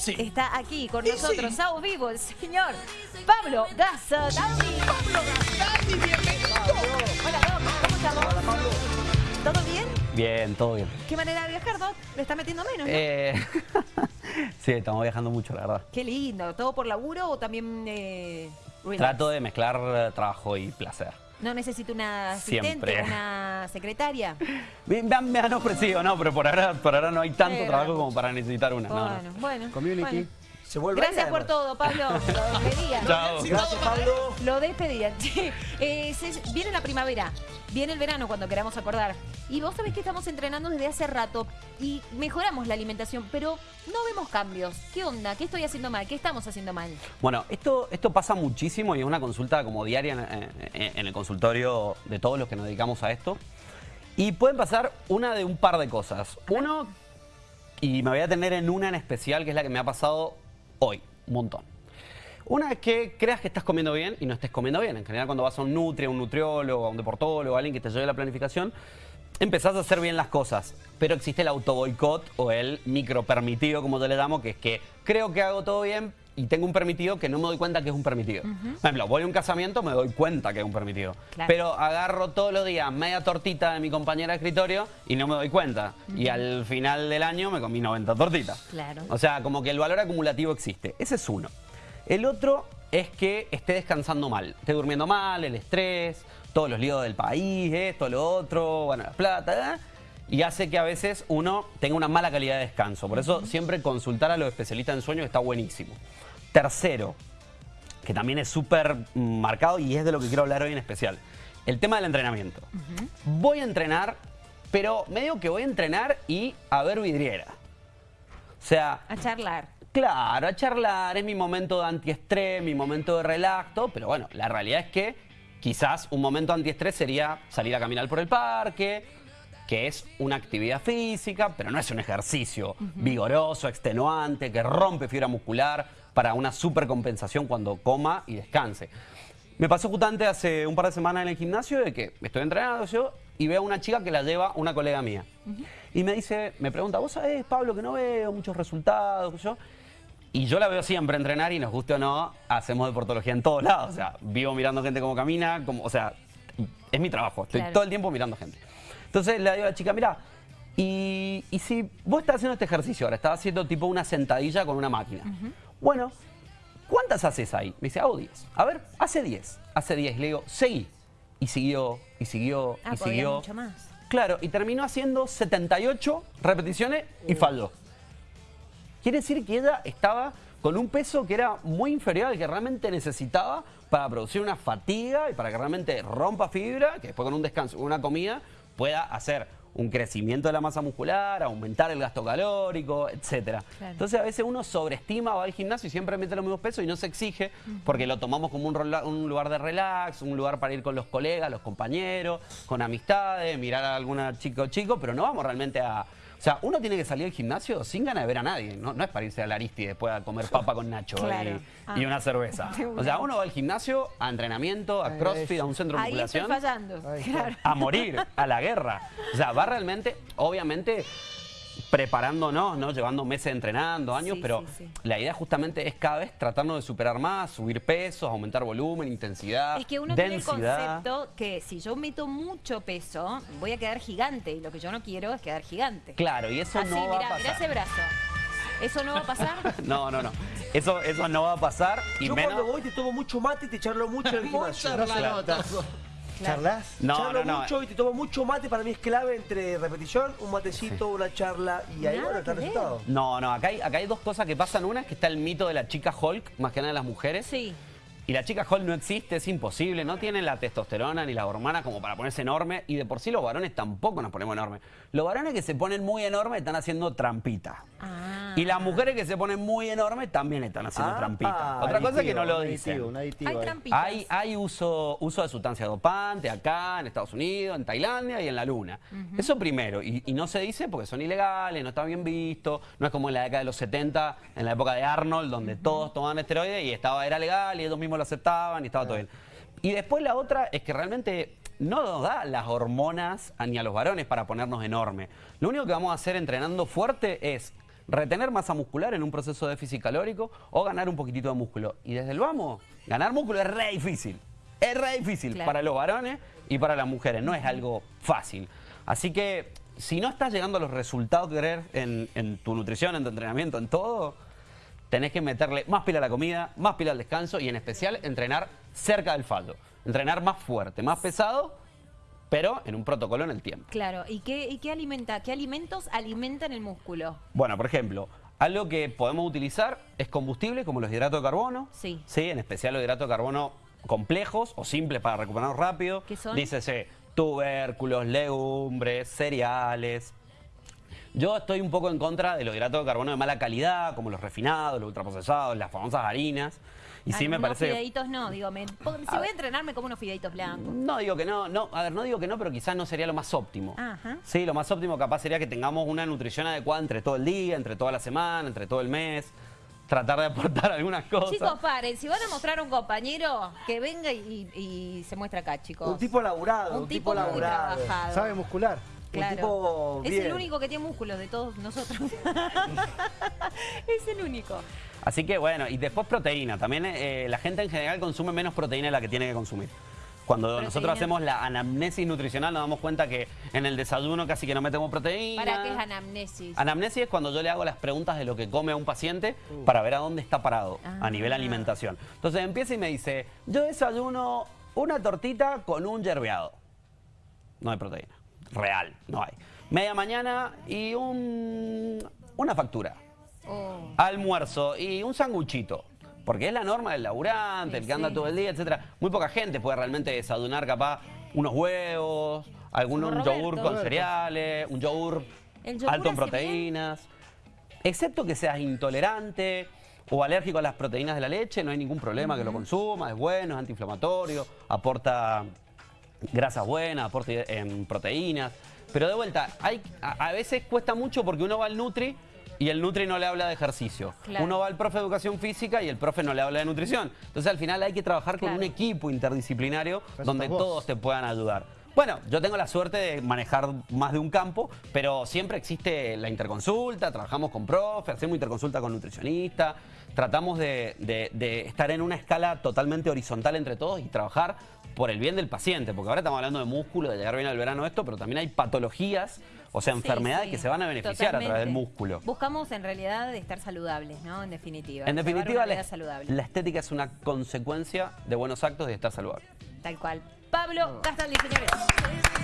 Sí. Está aquí con Y nosotros, sí. a vivo, el señor Pablo Gazzardi. Pablo bienvenido. Hola, Doc, ¿cómo estamos? ¿Todo bien? Bien, todo bien. ¿Qué manera de viajar, Doc? ¿Le está metiendo menos, no? Eh, sí, estamos viajando mucho, la verdad. Qué lindo. ¿Todo por laburo o también eh? Trato de mezclar eh, trabajo y placer. ¿No necesito una asistente, Siempre. una secretaria? Me, me han, me han ofrecido, no, pero por ahora, por ahora no hay tanto Eh, trabajo bueno. como para necesitar una. no, no. Bueno, bueno. Community. bueno. Se vuelve Gracias ahí, por todo, Pablo. Lo despedían. Chao. Gracias, Pablo. Lo despedían. Eh, se- viene la primavera, viene el verano cuando queramos acordar. Y vos sabés que estamos entrenando desde hace rato y mejoramos la alimentación, pero no vemos cambios. ¿Qué onda? ¿Qué estoy haciendo mal? ¿Qué estamos haciendo mal? Bueno, esto, esto pasa muchísimo y es una consulta como diaria en, en- en el consultorio de todos los que nos dedicamos a esto. Y pueden pasar una de un par de cosas. Uno, y me voy a tener en una en especial, que es la que me ha pasado hoy, un montón. Una es que creas que estás comiendo bien y no estés comiendo bien. En general, cuando vas a un nutri, a un nutriólogo, a un deportólogo, a alguien que te lleve la planificación, empezás a hacer bien las cosas. Pero existe el autoboicot o el micro permitido, como yo le llamo, que es que creo que hago todo bien y tengo un permitido que no me doy cuenta que es un permitido. Por ejemplo, voy a un casamiento, me doy cuenta que es un permitido. Claro. Pero agarro todos los días media tortita de mi compañera de escritorio y no me doy cuenta. Y al final del año me comí 90 tortitas. Claro. O sea, como que el valor acumulativo existe. Ese es uno. El otro es que esté descansando mal. Esté durmiendo mal, el estrés, todos los líos del país, esto, lo otro, bueno, la plata, ¿eh? y hace que a veces uno tenga una mala calidad de descanso. Por eso siempre consultar a los especialistas en sueño está buenísimo. Tercero, que también es súper marcado y es de lo que quiero hablar hoy en especial. El tema del entrenamiento. Voy a entrenar, pero me digo que voy a entrenar y a ver vidriera. O sea, A charlar. Claro, a charlar, es mi momento de antiestrés, mi momento de relax, todo, pero bueno, la realidad es que quizás un momento antiestrés sería salir a caminar por el parque, que es una actividad física, pero no es un ejercicio vigoroso, extenuante, que rompe fibra muscular para una supercompensación cuando coma y descanse. Me pasó justamente hace un par de semanas en el gimnasio de que estoy entrenando yo y veo a una chica que la lleva una colega mía. Y me dice, me pregunta, ¿vos sabés, Pablo, que no veo muchos resultados? yo?". Y yo la veo siempre entrenar y nos guste o no, hacemos deportología en todos lados. O sea, vivo mirando gente cómo camina, como, o sea, es mi trabajo. Estoy Claro. todo el tiempo mirando gente. Entonces le digo a la chica, mira, y, y si vos estás haciendo este ejercicio ahora, estás haciendo tipo una sentadilla con una máquina. Bueno, ¿cuántas haces ahí? Me dice, hago 10. A ver, hace 10. Hace 10. Le digo, seguí. Y siguió, y siguió, Ah, y siguió. mucho más. Claro, y terminó haciendo 78 repeticiones y falló. Quiere decir que ella estaba con un peso que era muy inferior al que realmente necesitaba para producir una fatiga y para que realmente rompa fibra, que después con un descanso, con una comida, pueda hacer un crecimiento de la masa muscular, aumentar el gasto calórico, etcétera. Claro. Entonces a veces uno sobreestima, va al gimnasio y siempre mete los mismos pesos y no se exige porque lo tomamos como un, un lugar de relax, un lugar para ir con los colegas, los compañeros, con amistades, mirar a alguna chica o chico, pero no vamos realmente a... O sea, uno tiene que salir del gimnasio sin ganas de ver a nadie, no, no es para irse a la Aristi y después a comer papa con nacho Claro. y, Ah. y una cerveza. O sea, uno va al gimnasio, a entrenamiento, a crossfit, a un centro de Ahí estoy musculación fallando. Ahí está. Claro. a morir, a la guerra. O sea, va realmente, obviamente, preparándonos, ¿no? Llevando meses entrenando, años, Sí, pero sí, sí. la idea justamente es cada vez tratarnos de superar más, subir pesos, aumentar volumen, intensidad, Es que uno tiene el concepto que si yo meto mucho peso, voy a quedar gigante. Y lo que yo no quiero es quedar gigante. Claro, y eso Así, no va mirá, a mirá ese pasar. brazo. ¿Eso no va a pasar? No, no, no. Eso, eso no va a pasar y Yo menos. cuando voy te tomo mucho mate y te charlo mucho en el gimnasio. ¿Charlas? No, charlo no, no. mucho y te tomo mucho mate. Para mí es clave entre repetición, un matecito, una charla y ahí, Nada bueno, está el resultado. No, no, acá hay, acá hay dos cosas que pasan. Una es que está el mito de la chica Hulk, más que nada de las mujeres. Sí. Y la chica Hulk no existe, es imposible, no tiene la testosterona ni la hormona como para ponerse enorme y de por sí los varones tampoco nos ponemos enormes. Los varones que se ponen muy enormes están haciendo trampita. Ah. Y las mujeres que se ponen muy enormes también están haciendo Ah, trampita. ah, Otra cosa es que no lo un dicen. aditivo, un aditivo Hay trampitas. Hay, hay uso, uso de sustancias dopantes acá, en Estados Unidos, en Tailandia y en la Luna. Eso primero. Y, y no se dice porque son ilegales, no está bien visto. No es como en la década de los 70, en la época de Arnold, donde todos tomaban esteroides y estaba, era legal y ellos mismos lo aceptaban y estaba todo bien. Y después la otra es que realmente no nos da las hormonas a- ni a los varones para ponernos enormes. Lo único que vamos a hacer entrenando fuerte es retener masa muscular en un proceso de déficit calórico o ganar un poquitito de músculo. Y desde el vamos, ganar músculo es re difícil. Es re difícil Claro. para los varones y para las mujeres. No es algo fácil. Así que si no estás llegando a los resultados que querés en, en tu nutrición, en tu entrenamiento, en todo, tenés que meterle más pila a la comida, más pila al descanso y en especial entrenar cerca del fallo. Entrenar más fuerte, más pesado, pero en un protocolo en el tiempo. Claro, ¿y qué, y qué alimenta? ¿Qué alimentos alimentan el músculo? Bueno, por ejemplo, algo que podemos utilizar es combustible como los hidratos de carbono. Sí. Sí, en especial los hidratos de carbono complejos o simples para recuperarnos rápido. ¿Qué son? Dícese tubérculos, legumbres, cereales. Yo estoy un poco en contra de los hidratos de carbono de mala calidad, como los refinados, los ultraprocesados, las famosas harinas. Y sí me unos parece... fideitos no, digo, me- si voy a entrenar me como unos fideitos blancos. No digo que no, no, a ver, no digo que no, pero quizás no sería lo más óptimo. Ajá. Sí, lo más óptimo capaz sería que tengamos una nutrición adecuada entre todo el día, entre toda la semana, entre todo el mes. Tratar de aportar algunas cosas. Chicos, paren, si van a mostrar a un compañero, que venga y, y se muestra acá, chicos. Un tipo laburado, un, Un tipo, tipo muy laburado. trabajado. Sabe muscular. Claro. tipo es el único que tiene músculos de todos nosotros. es el único. Así que bueno, y después proteína. También eh, la gente en general consume menos proteína de la que tiene que consumir. Cuando Proteína. nosotros hacemos la anamnesis nutricional nos damos cuenta que en el desayuno casi que no metemos proteína. ¿Para qué es anamnesis? Anamnesis es cuando yo le hago las preguntas de lo que come a un paciente para ver a dónde está parado Ah. a nivel alimentación. Entonces empieza y me dice, yo desayuno una tortita con un yerbeado. No hay proteína. Real, no hay. Media mañana y un, una factura. Oh. Almuerzo y un sanguchito. Porque es la norma del laburante, Sí, el que anda sí. todo el día, etcétera. Muy poca gente puede realmente desayunar capaz unos huevos, algún un yogur con Roberto. cereales, un yogur ¿El yogur alto en proteínas. Excepto que seas intolerante o alérgico a las proteínas de la leche, no hay ningún problema que lo consumas, es bueno, es antiinflamatorio, aporta grasas buenas, aporta en proteínas. Pero de vuelta, hay, a, a veces cuesta mucho porque uno va al Nutri y el Nutri no le habla de ejercicio. Claro. Uno va al profe de educación física y el profe no le habla de nutrición. Entonces al final hay que trabajar con un equipo interdisciplinario donde todos te puedan ayudar. Bueno, yo tengo la suerte de manejar más de un campo, pero siempre existe la interconsulta, trabajamos con profe, hacemos interconsulta con nutricionista, tratamos de, de- de estar en una escala totalmente horizontal entre todos y trabajar por el bien del paciente, porque ahora estamos hablando de músculo, de llegar bien al verano esto, pero también hay patologías, o sea, Sí, enfermedades sí, que se van a beneficiar a través del músculo. Buscamos en realidad estar saludables, ¿no? En definitiva. En definitiva, la, saludable. la estética es una consecuencia de buenos actos y de estar saludable. Tal cual. Pablo Castaldi, señores.